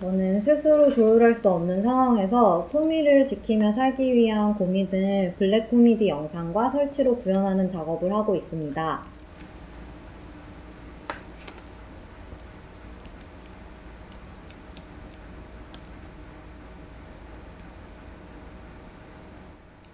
저는 스스로 조율할 수 없는 상황에서 품위를 지키며 살기 위한 고민 을 블랙 코미디 영상과 설치로 구현하는 작업을 하고 있습니다.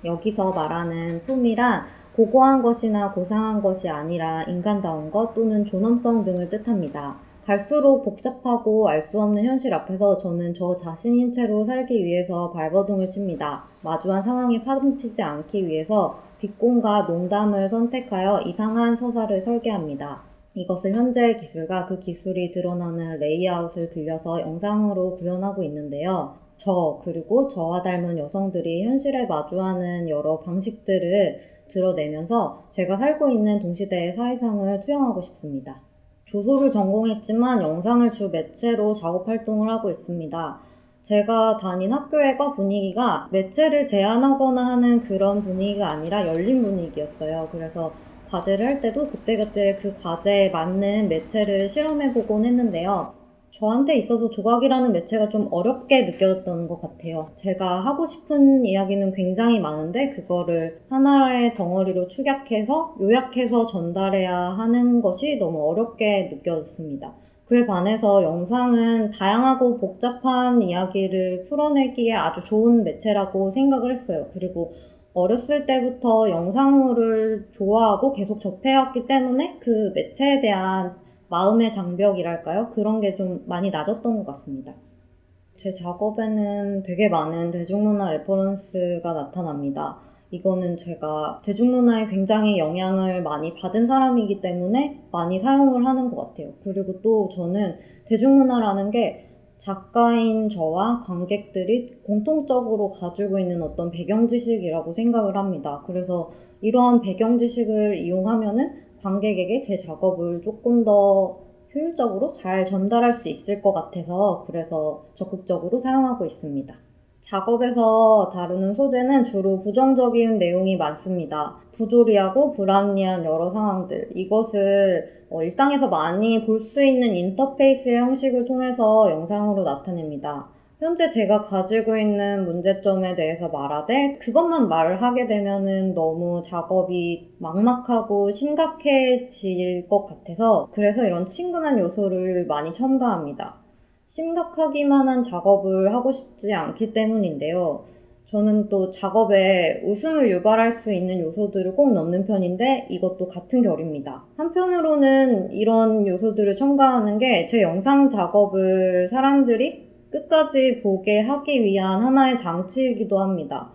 여기서 말하는 품이란 고고한 것이나 고상한 것이 아니라 인간다운 것 또는 존엄성 등을 뜻합니다. 갈수록 복잡하고 알 수 없는 현실 앞에서 저는 저 자신인 채로 살기 위해서 발버둥을 칩니다. 마주한 상황에 파동치지 않기 위해서 비공과 농담을 선택하여 이상한 서사를 설계합니다. 이것을 현재의 기술과 그 기술이 드러나는 레이아웃을 빌려서 영상으로 구현하고 있는데요. 저, 그리고 저와 닮은 여성들이 현실에 마주하는 여러 방식들을 드러내면서 제가 살고 있는 동시대의 사회상을 투영하고 싶습니다. 조소를 전공했지만 영상을 주 매체로 작업 활동을 하고 있습니다. 제가 다닌 학교의 과 분위기가 매체를 제한하거나 하는 그런 분위기가 아니라 열린 분위기였어요. 그래서 과제를 할 때도 그때그때 그 과제에 맞는 매체를 실험해보곤 했는데요. 저한테 있어서 조각이라는 매체가 좀 어렵게 느껴졌던 것 같아요. 제가 하고 싶은 이야기는 굉장히 많은데 그거를 하나의 덩어리로 축약해서 요약해서 전달해야 하는 것이 너무 어렵게 느껴졌습니다. 그에 반해서 영상은 다양하고 복잡한 이야기를 풀어내기에 아주 좋은 매체라고 생각을 했어요. 그리고 어렸을 때부터 영상물을 좋아하고 계속 접해왔기 때문에 그 매체에 대한 마음의 장벽이랄까요? 그런 게 좀 많이 낮았던 것 같습니다. 제 작업에는 되게 많은 대중문화 reference가 나타납니다. 이거는 제가 대중문화에 굉장히 영향을 많이 받은 사람이기 때문에 많이 사용을 하는 것 같아요. 그리고 또 저는 대중문화라는 게 작가인 저와 관객들이 공통적으로 가지고 있는 어떤 배경 지식이라고 생각을 합니다. 그래서 이러한 배경 지식을 이용하면은 관객에게 제 작업을 조금 더 효율적으로 잘 전달할 수 있을 것 같아서 그래서 적극적으로 사용하고 있습니다. 작업에서 다루는 소재는 주로 부정적인 내용이 많습니다. 부조리하고 불합리한 여러 상황들. 이것을 어, 일상에서 많이 볼 수 있는 인터페이스의 형식을 통해서 영상으로 나타냅니다. 현재 제가 가지고 있는 문제점에 대해서 말하되 그것만 말을 하게 되면은 너무 작업이 막막하고 심각해질 것 같아서 그래서 이런 친근한 요소를 많이 첨가합니다. 심각하기만 한 작업을 하고 싶지 않기 때문인데요. 저는 또 작업에 웃음을 유발할 수 있는 요소들을 꼭 넣는 편인데 이것도 같은 결입니다. 한편으로는 이런 요소들을 첨가하는 게 제 영상 작업을 사람들이 끝까지 보게 하기 위한 하나의 장치이기도 합니다.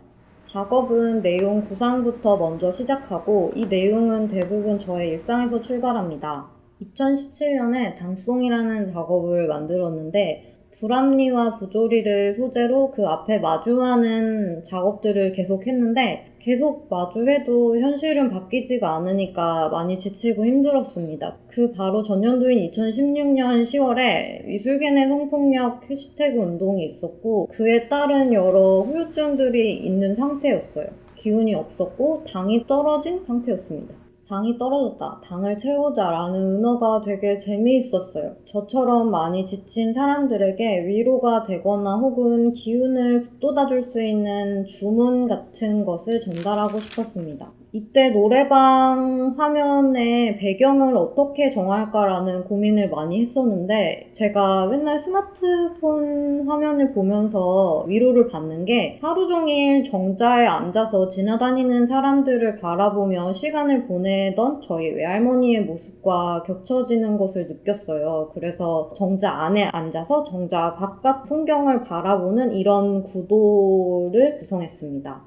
작업은 내용 구상부터 먼저 시작하고 이 내용은 대부분 저의 일상에서 출발합니다. 2017년에 당송이라는 작업을 만들었는데 불합리와 부조리를 소재로 그 앞에 마주하는 작업들을 계속 했는데 계속 마주해도 현실은 바뀌지가 않으니까 많이 지치고 힘들었습니다. 그 바로 전년도인 2016년 10월에 미술계 내 성폭력 해시태그 운동이 있었고 그에 따른 여러 후유증들이 있는 상태였어요. 기운이 없었고 당이 떨어진 상태였습니다. 당이 떨어졌다. 당을 채우자 라는 은어가 되게 재미있었어요. 저처럼 많이 지친 사람들에게 위로가 되거나 혹은 기운을 북돋아줄 수 있는 주문 같은 것을 전달하고 싶었습니다. 이때 노래방 화면의 배경을 어떻게 정할까라는 고민을 많이 했었는데 제가 맨날 스마트폰 화면을 보면서 위로를 받는 게 하루 종일 정자에 앉아서 지나다니는 사람들을 바라보며 시간을 보내던 저희 외할머니의 모습과 겹쳐지는 것을 느꼈어요. 그래서 정자 안에 앉아서 정자 바깥 풍경을 바라보는 이런 구도를 구성했습니다.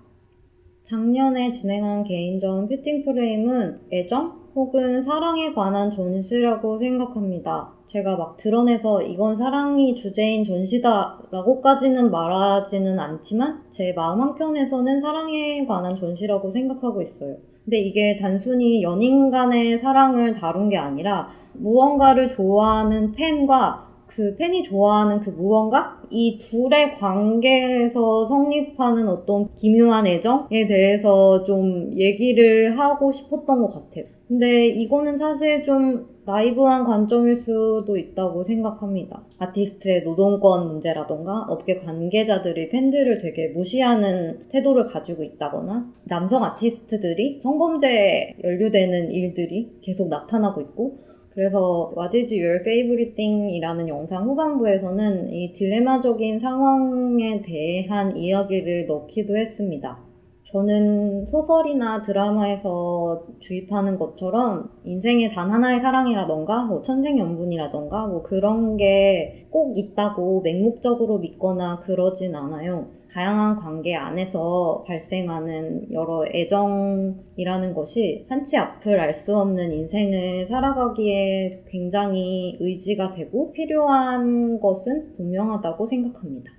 작년에 진행한 개인전 퓨팅 프레임은 애정 혹은 사랑에 관한 전시라고 생각합니다. 제가 막 드러내서 이건 사랑이 주제인 전시다 라고까지는 말하지는 않지만 제 마음 한켠에서는 사랑에 관한 전시라고 생각하고 있어요. 근데 이게 단순히 연인 간의 사랑을 다룬 게 아니라 무언가를 좋아하는 팬과 그 팬이 좋아하는 그 무언가? 이 둘의 관계에서 성립하는 어떤 기묘한 애정에 대해서 좀 얘기를 하고 싶었던 것 같아요. 근데 이거는 사실 좀 나이브한 관점일 수도 있다고 생각합니다. 아티스트의 노동권 문제라던가 업계 관계자들이 팬들을 되게 무시하는 태도를 가지고 있다거나 남성 아티스트들이 성범죄에 연루되는 일들이 계속 나타나고 있고 그래서 What is your favorite thing? 이라는 영상 후반부에서는 이 딜레마적인 상황에 대한 이야기를 넣기도 했습니다. 저는 소설이나 드라마에서 주입하는 것처럼 인생에 단 하나의 사랑이라던가 뭐 천생연분이라던가 뭐 그런 게 꼭 있다고 맹목적으로 믿거나 그러진 않아요. 다양한 관계 안에서 발생하는 여러 애정이라는 것이 한치 앞을 알 수 없는 인생을 살아가기에 굉장히 의지가 되고 필요한 것은 분명하다고 생각합니다.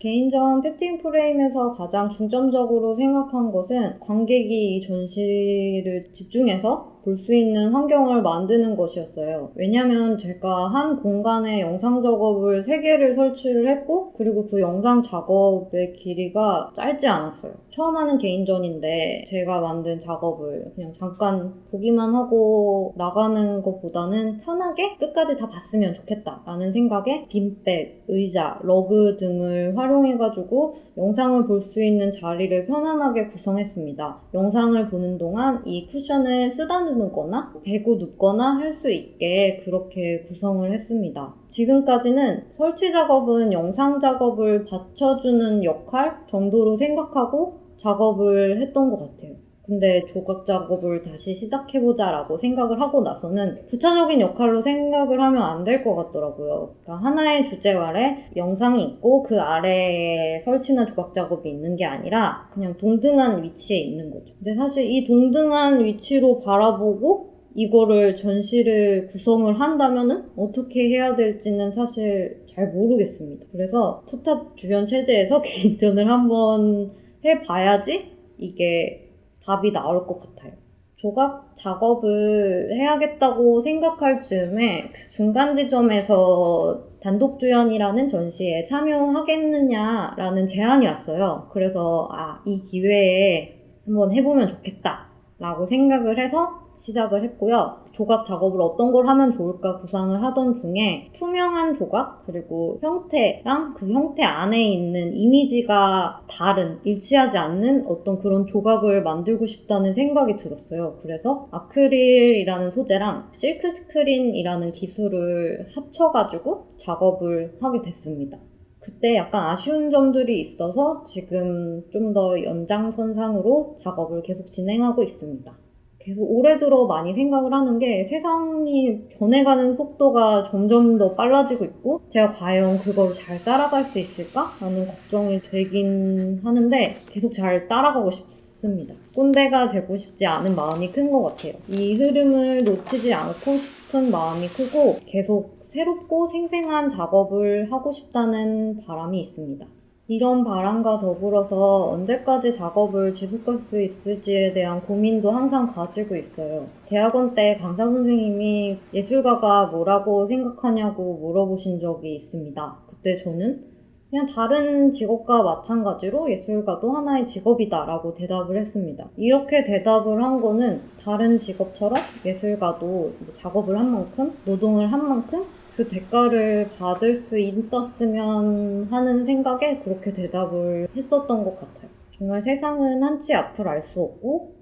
개인전 팩팅 프레임에서 가장 중점적으로 생각한 것은 관객이 이 전시를 집중해서 볼 수 있는 환경을 만드는 것이었어요. 왜냐면 제가 한 공간에 영상 작업을 3개를 설치를 했고, 그리고 그 영상 작업의 길이가 짧지 않았어요. 처음 하는 개인전인데, 제가 만든 작업을 그냥 잠깐 보기만 하고 나가는 것보다는 편하게 끝까지 다 봤으면 좋겠다라는 생각에 빈백, 의자, 러그 등을 활용해가지고 영상을 볼 수 있는 자리를 편안하게 구성했습니다. 영상을 보는 동안 이 쿠션을 쓰다 듬거나 베고 눕거나 할 수 있게 그렇게 구성을 했습니다. 지금까지는 설치 작업은 영상 작업을 받쳐주는 역할 정도로 생각하고 작업을 했던 것 같아요. 근데 조각 작업을 다시 시작해보자 라고 생각을 하고 나서는 부차적인 역할로 생각을 하면 안 될 것 같더라고요. 그러니까 하나의 주제 아래 영상이 있고 그 아래에 설치나 조각 작업이 있는 게 아니라 그냥 동등한 위치에 있는 거죠. 근데 사실 이 동등한 위치로 바라보고 이거를 전시를 구성을 한다면은 어떻게 해야 될지는 사실 잘 모르겠습니다. 그래서 투탑 주변 체제에서 개인전을 한번 해봐야지 이게 답이 나올 것 같아요. 조각 작업을 해야겠다고 생각할 즈음에 그 중간 지점에서 단독 주연이라는 전시에 참여하겠느냐라는 제안이 왔어요. 그래서 아, 이 기회에 한번 해보면 좋겠다라고 생각을 해서 시작을 했고요. 조각 작업을 어떤 걸 하면 좋을까 구상을 하던 중에 투명한 조각 그리고 형태랑 그 형태 안에 있는 이미지가 다른 일치하지 않는 어떤 그런 조각을 만들고 싶다는 생각이 들었어요. 그래서 아크릴이라는 소재랑 실크 스크린이라는 기술을 합쳐가지고 작업을 하게 됐습니다. 그때 약간 아쉬운 점들이 있어서 지금 좀 더 연장선상으로 작업을 계속 진행하고 있습니다. 계속 올해 들어 많이 생각을 하는 게 세상이 변해가는 속도가 점점 더 빨라지고 있고 제가 과연 그걸 잘 따라갈 수 있을까? 라는 걱정이 되긴 하는데 계속 잘 따라가고 싶습니다. 꼰대가 되고 싶지 않은 마음이 큰 것 같아요. 이 흐름을 놓치지 않고 싶은 마음이 크고 계속 새롭고 생생한 작업을 하고 싶다는 바람이 있습니다. 이런 바람과 더불어서 언제까지 작업을 지속할 수 있을지에 대한 고민도 항상 가지고 있어요. 대학원 때 강사 선생님이 예술가가 뭐라고 생각하냐고 물어보신 적이 있습니다. 그때 저는 그냥 다른 직업과 마찬가지로 예술가도 하나의 직업이다 라고 대답을 했습니다. 이렇게 대답을 한 거는 다른 직업처럼 예술가도 작업을 한 만큼, 노동을 한 만큼 그 대가를 받을 수 있었으면 하는 생각에 그렇게 대답을 했었던 것 같아요. 정말 세상은 한 치 앞을 알 수 없고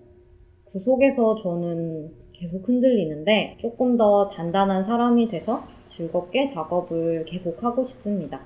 그 속에서 저는 계속 흔들리는데 조금 더 단단한 사람이 돼서 즐겁게 작업을 계속하고 싶습니다.